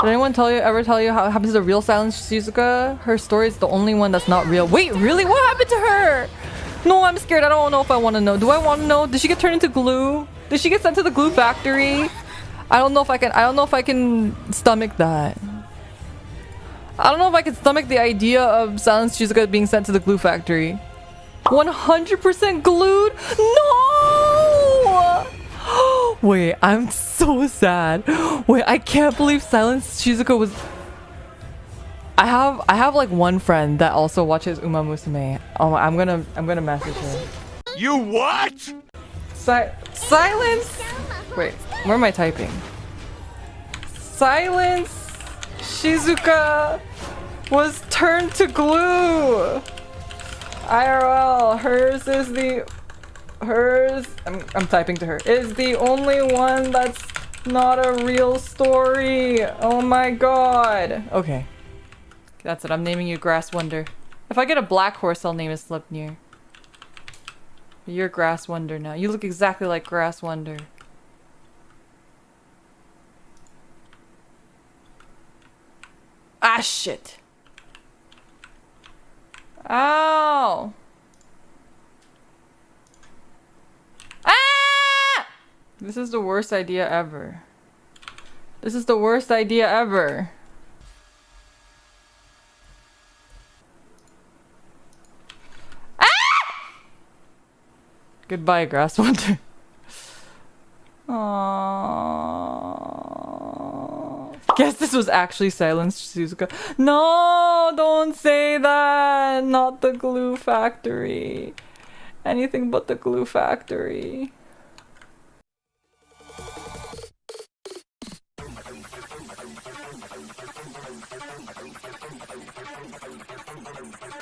Did anyone tell you ever tell you how it happens to real Silent Shizuka? Her story is the only one that's not real. Wait, really? What happened to her? No, I'm scared. I don't know if I want to know. Do I want to know? Did she get turned into glue? Did she get sent to the glue factory? I don't know if I can. I don't know if I can stomach that. I don't know if I can stomach the idea of Silence Shizuka being sent to the glue factory. 100% glued? No! Wait, I'm so sad. Wait, I can't believe Silence Shizuka was... I have I have like one friend that also watches Uma Musume. Oh, I'm gonna I'm gonna message her. You what? Si silence. Wait, where am I typing? Silence. Shizuka was turned to glue. IRL. Hers is the hers. I'm I'm typing to her. Is the only one that's not a real story. Oh my god. Okay. That's it. I'm naming you Grass Wonder. If I get a black horse, I'll name it Sleipnir. You're Grass Wonder now. You look exactly like Grass Wonder. Ah, shit. Ow. Ah! This is the worst idea ever. This is the worst idea ever. Ah! Goodbye, Grass Wonder. Aww. Guess this was actually Silent Shizuka. No, don't say that. Not the glue factory. Anything but the glue factory. Thank you.